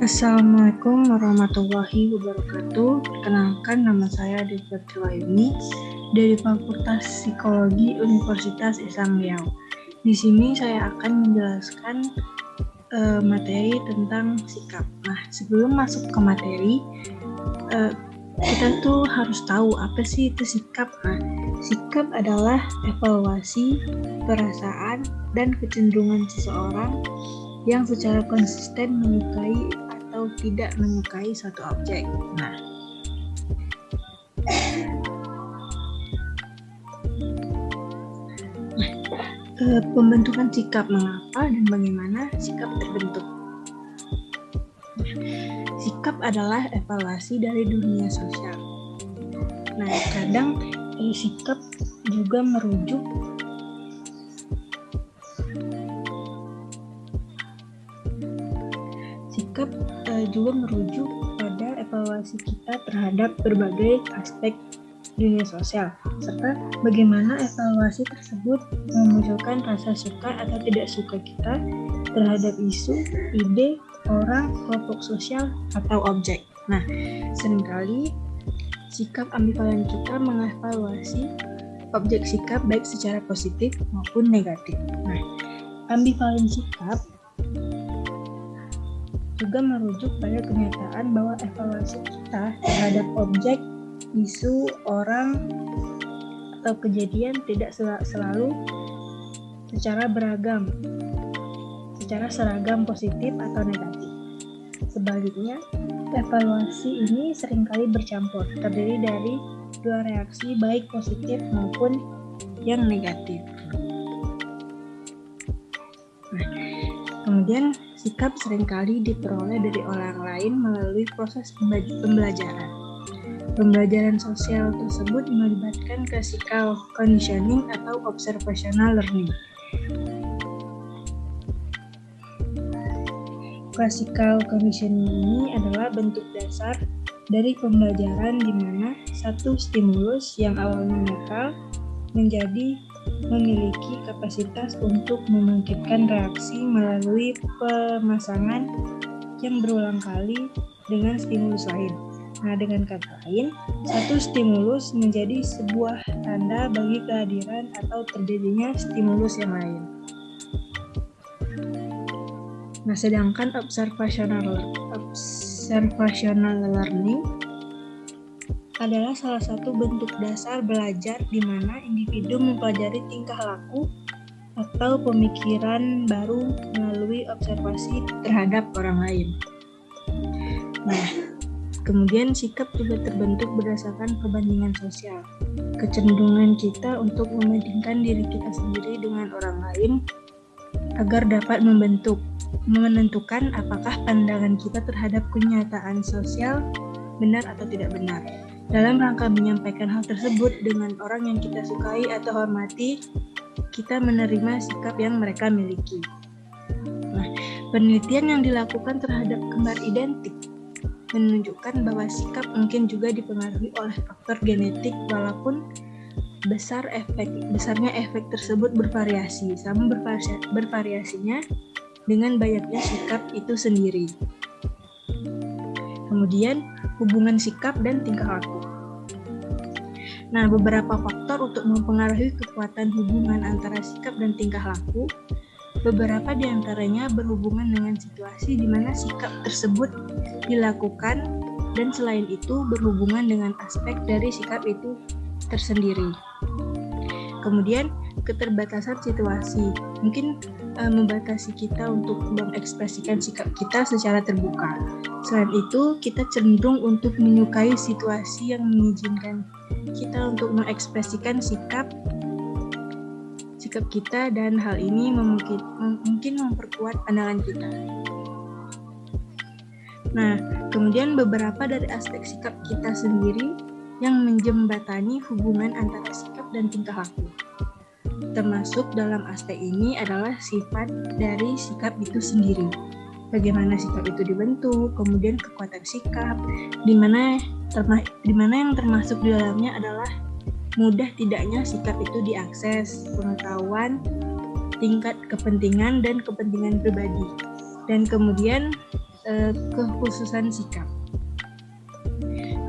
Assalamualaikum warahmatullahi wabarakatuh. Perkenalkan nama saya Dr. Wayuni dari Fakultas Psikologi Universitas Islam Riau. Di sini saya akan menjelaskan uh, materi tentang sikap. Nah, sebelum masuk ke materi, uh, kita tuh harus tahu apa sih itu sikap. Nah, sikap adalah evaluasi perasaan dan kecenderungan seseorang yang secara konsisten menyukai atau tidak menyukai suatu objek. Nah, nah pembentukan sikap mengapa dan bagaimana sikap terbentuk. Sikap adalah evaluasi dari dunia sosial. Nah, kadang eh, sikap juga merujuk juga merujuk pada evaluasi kita terhadap berbagai aspek dunia sosial, serta bagaimana evaluasi tersebut memunculkan rasa suka atau tidak suka kita terhadap isu, ide, orang, kelompok sosial, atau objek. Nah, sering kali sikap ambivalen kita mengevaluasi objek sikap baik secara positif maupun negatif. Nah, ambivalen sikap juga merujuk pada kenyataan bahwa evaluasi kita terhadap objek, isu, orang, atau kejadian tidak selalu secara beragam, secara seragam positif atau negatif. Sebaliknya, evaluasi ini sering kali bercampur, terdiri dari dua reaksi baik positif maupun yang negatif. Nah, kemudian sikap sering kali diperoleh dari orang lain melalui proses pembelajaran. Pembelajaran sosial tersebut melibatkan classical conditioning atau observational learning. Classical conditioning ini adalah bentuk dasar dari pembelajaran di mana satu stimulus yang awalnya netral menjadi memiliki kapasitas untuk membangkitkan reaksi melalui pemasangan yang berulang kali dengan stimulus lain. Nah, dengan kata lain, satu stimulus menjadi sebuah tanda bagi kehadiran atau terjadinya stimulus yang lain. Nah, sedangkan observational observational learning adalah salah satu bentuk dasar belajar di mana individu mempelajari tingkah laku atau pemikiran baru melalui observasi terhadap orang lain. Nah, kemudian sikap juga terbentuk berdasarkan perbandingan sosial. Kecenderungan kita untuk membandingkan diri kita sendiri dengan orang lain agar dapat membentuk menentukan apakah pandangan kita terhadap kenyataan sosial benar atau tidak benar. Dalam rangka menyampaikan hal tersebut dengan orang yang kita sukai atau hormati, kita menerima sikap yang mereka miliki. Nah, penelitian yang dilakukan terhadap kembar identik menunjukkan bahwa sikap mungkin juga dipengaruhi oleh faktor genetik walaupun besar efek besarnya efek tersebut bervariasi sama bervariasi, bervariasinya dengan banyaknya sikap itu sendiri. Kemudian, hubungan sikap dan tingkah laku. Nah, beberapa faktor untuk mempengaruhi kekuatan hubungan antara sikap dan tingkah laku, beberapa di antaranya berhubungan dengan situasi di mana sikap tersebut dilakukan dan selain itu berhubungan dengan aspek dari sikap itu tersendiri. Kemudian, keterbatasan situasi mungkin uh, membatasi kita untuk mengekspresikan sikap kita secara terbuka. Selain itu, kita cenderung untuk menyukai situasi yang mengizinkan kita untuk mengekspresikan sikap sikap kita dan hal ini mungkin mungkin memperkuat pandangan kita. Nah, kemudian beberapa dari aspek sikap kita sendiri yang menjembatani hubungan antara sikap dan tingkah laku. Termasuk dalam aspek ini adalah sifat dari sikap itu sendiri. Bagaimana sikap itu dibentuk, kemudian kekuatan sikap, di mana yang termasuk di dalamnya adalah mudah tidaknya sikap itu diakses, pengetahuan, tingkat kepentingan dan kepentingan pribadi. Dan kemudian uh, kekhususan sikap.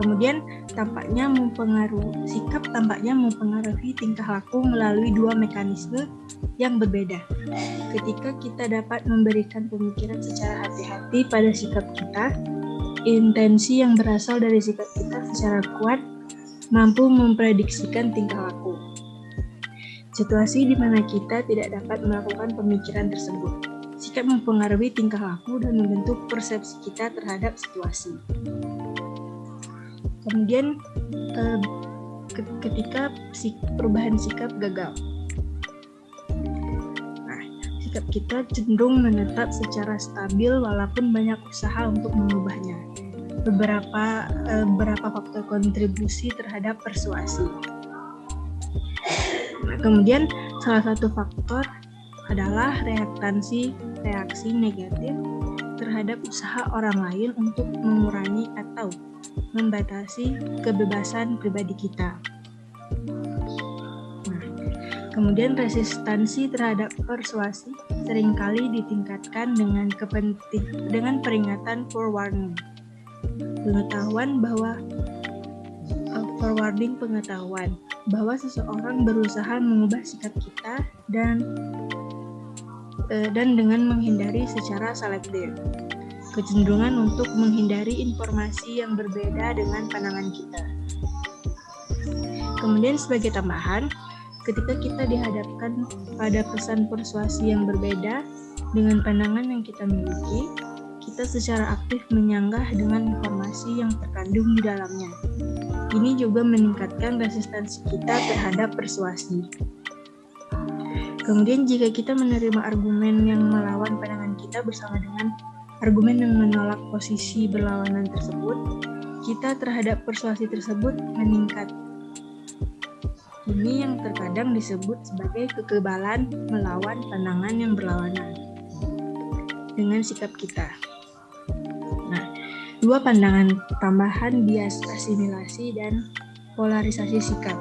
Kemudian tampaknya mempengaruhi sikap tampaknya mempengaruhi tingkah laku melalui dua mekanisme yang berbeda. Ketika kita dapat memberikan pemikiran secara hati-hati pada sikap kita, intensi yang berasal dari sikap kita secara kuat mampu memprediksikan tingkah laku. Situasi di mana kita tidak dapat melakukan pemikiran tersebut. Sikap mempengaruhi tingkah laku dan membentuk persepsi kita terhadap situasi. Kemudian eh, ketika perubahan sikap gagal. Nah, sikap kita cenderung menetap secara stabil walaupun banyak usaha untuk mengubahnya. Beberapa eh, beberapa faktor kontribusi terhadap persuasi. Nah, kemudian salah satu faktor adalah reaktansi reaksi negatif terhadap usaha orang lain untuk mengurangi atau membatasi kebebasan pribadi kita. Nah, kemudian resistansi terhadap persuasi sering kali ditingkatkan dengan kepenting dengan peringatan forewarning. Pengetahuan bahwa uh, forwarding pengetahuan bahwa seseorang berusaha mengubah sikap kita dan uh, dan dengan menghindari secara selektif kecenderungan untuk menghindari informasi yang berbeda dengan pandangan kita. Kemudian sebagai tambahan, ketika kita dihadapkan pada pesan persuasi yang berbeda dengan pandangan yang kita miliki, kita secara aktif menyanggah dengan informasi yang terkandung di dalamnya. Ini juga meningkatkan resistensi kita terhadap persuasi. Kemudian jika kita menerima argumen yang melawan pandangan kita bersama dengan argumen yang menolak posisi berlawanan tersebut, kita terhadap persuasi tersebut meningkat. Ini yang terkadang disebut sebagai kekebalan melawan pandangan yang berlawanan dengan sikap kita. Nah, dua pandangan tambahan bias asimilasi dan polarisasi sikap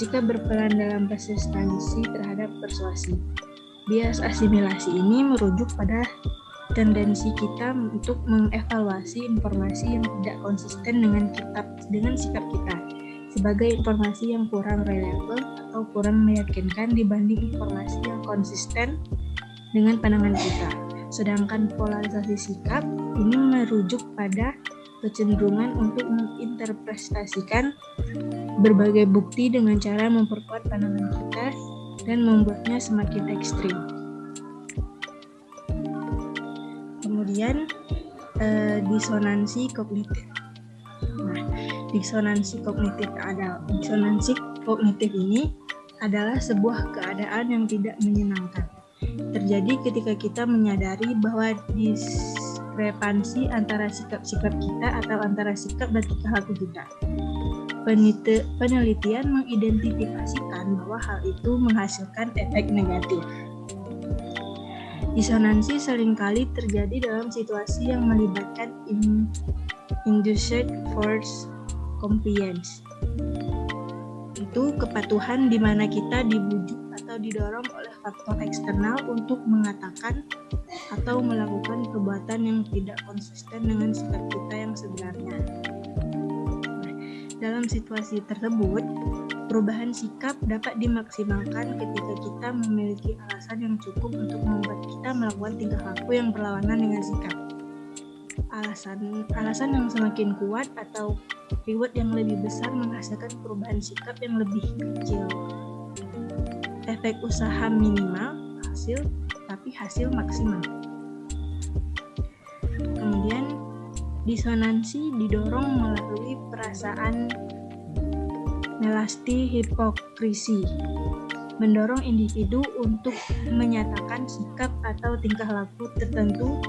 jika berperan dalam resistansi terhadap persuasi. Bias asimilasi ini merujuk pada tendensi kita untuk mengevaluasi informasi yang tidak konsisten dengan kitab dengan sikap kita sebagai informasi yang kurang relevan atau kurang meyakinkan dibanding informasi yang konsisten dengan pandangan kita. Sedangkan polarisasi sikap ini merujuk pada kecenderungan untuk menginterpretasikan berbagai bukti dengan cara memperkuat pandangan kita dan membuatnya semakin ekstrim. Kemudian eh, disonansi kognitif. Nah, disonansi kognitif ada disonansi kognitif ini adalah sebuah keadaan yang tidak menyenangkan. Terjadi ketika kita menyadari bahwa diskrepansi antara sikap-sikap kita atau antara sikap dan tingkah laku kita. Penelitian mengidentifikasikan bahwa hal itu menghasilkan efek negatif. Disonansi sering kali terjadi dalam situasi yang melibatkan in, induced force compliance. Itu kepatuhan di mana kita dibujuk atau didorong oleh faktor eksternal untuk mengatakan atau melakukan perbuatan yang tidak konsisten dengan sikap kita yang sebenarnya. Dalam situasi tersebut, Perubahan sikap dapat dimaksimalkan ketika kita memiliki alasan yang cukup untuk membuat kita melakukan tingkah laku yang berlawanan dengan sikap. Alasan alasan yang semakin kuat atau reward yang lebih besar menghasilkan perubahan sikap yang lebih kecil. Efek usaha minimal hasil tapi hasil maksimal. Disonansi didorong melalui perasaan melasti hipokrisi, mendorong individu untuk menyatakan sikap atau tingkah laku tertentu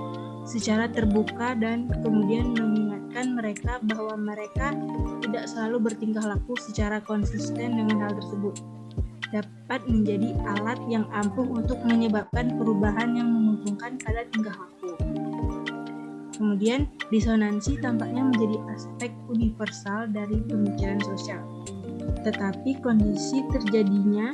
secara terbuka dan kemudian mengingatkan mereka bahwa mereka tidak selalu bertingkah laku secara konsisten dengan hal tersebut dapat menjadi alat yang ampuh untuk menyebabkan perubahan yang menguntungkan pada tingkah laku. Kemudian, disonansi tampaknya menjadi aspek universal dari pemikiran sosial tetapi kondisi terjadinya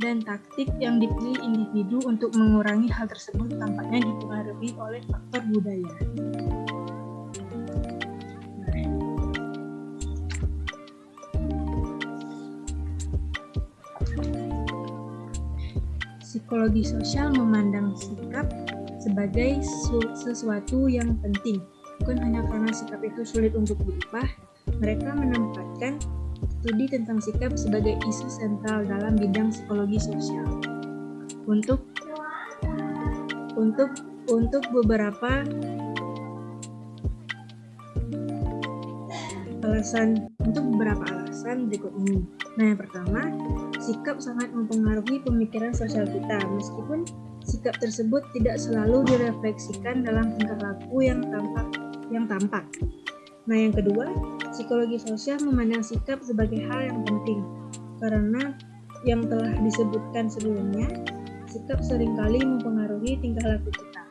dan taktik yang dipilih individu untuk mengurangi hal tersebut tampaknya dipengaruhi oleh faktor budaya. Psikologi sosial memandang sikap sebagai sesuatu yang penting, bukan hanya karena sikap itu sulit untuk diubah. Mereka menempatkan studi tentang sikap sebagai isu sentral dalam bidang psikologi sosial. Untuk untuk untuk beberapa alasan untuk beberapa alasan berikut ini. Nah, yang pertama, sikap sangat mempengaruhi pemikiran sosial kita, meskipun sikap tersebut tidak selalu direfleksikan dalam tingkah laku yang tampak. Yang tampak. Nah, yang kedua, psikologi sosial memandang sikap sebagai hal yang penting, karena yang telah disebutkan sebelumnya, sikap sering kali mempengaruhi tingkah laku kita.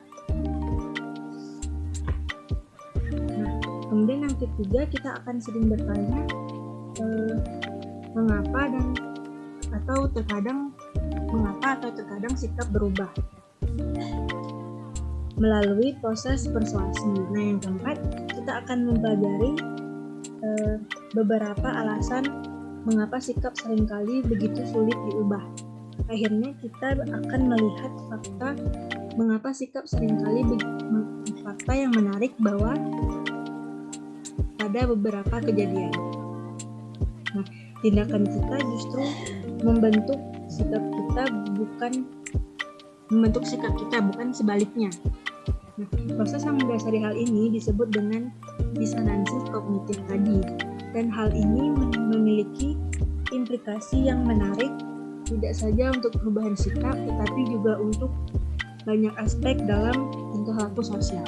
Nah, kemudian yang ketiga, kita akan sering bertanya, eh, mengapa dan atau terkadang mengapa atau terkadang sikap berubah melalui proses persuasi. Nah, yang keempat, kita akan mempelajari uh, beberapa alasan mengapa sikap sering kali begitu sulit diubah. Akhirnya kita akan melihat fakta mengapa sikap sering kali fakta yang menarik bahwa pada beberapa kejadian. Nah, tindakan kita justru membentuk sikap kita bukan membentuk sikap kita bukan sebaliknya. Nah, proses yang mendasari hal ini disebut dengan disonansi kognitif tadi dan hal ini memiliki implikasi yang menarik tidak saja untuk perubahan sikap tetapi juga untuk banyak aspek dalam tingkah laku sosial.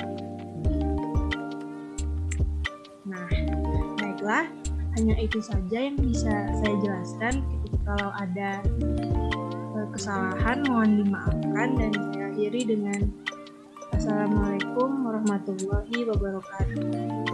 Nah, baiklah, hanya itu saja yang bisa saya jelaskan. Kalau ada eh, kesalahan mohon dimaafkan dan saya akhiri dengan Assalamualaikum warahmatullahi wabarakatuh.